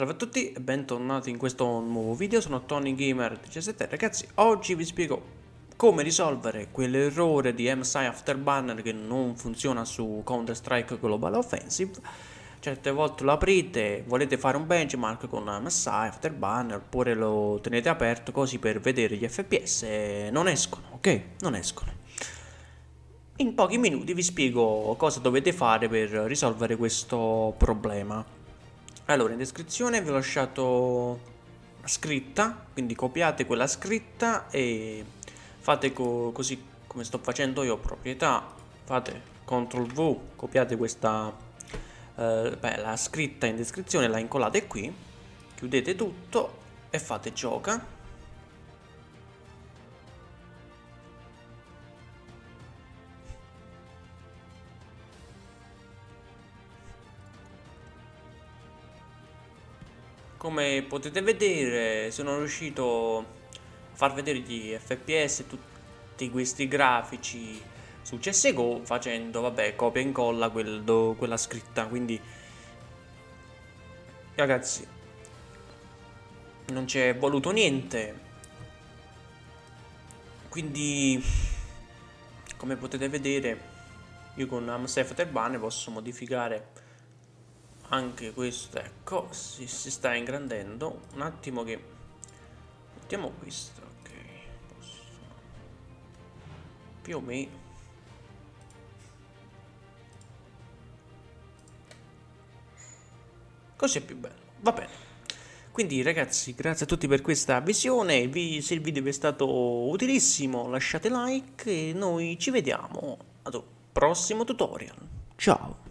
Salve a tutti e bentornati in questo nuovo video, sono TonyGamer17 Ragazzi, oggi vi spiego come risolvere quell'errore di MSI Afterburner che non funziona su Counter-Strike Global Offensive. Certe volte lo aprite, volete fare un benchmark con MSI Afterburner oppure lo tenete aperto così per vedere gli FPS non escono, ok? Non escono. In pochi minuti vi spiego cosa dovete fare per risolvere questo problema allora in descrizione vi ho lasciato la scritta quindi copiate quella scritta e fate co così come sto facendo io proprietà fate CTRL V copiate questa eh, beh, la scritta in descrizione la incollate qui chiudete tutto e fate gioca Come potete vedere sono riuscito a far vedere gli FPS tutti questi grafici su CSGO facendo vabbè copia e incolla quel, quella scritta. Quindi ragazzi non c'è voluto niente. Quindi come potete vedere io con Amsef Terbane posso modificare anche questo ecco si, si sta ingrandendo. Un attimo che mettiamo questo ok posso. Più o meno così è più bello va bene. Quindi ragazzi grazie a tutti per questa visione. Vi, se il video vi è stato utilissimo lasciate like e noi ci vediamo ad un prossimo tutorial. Ciao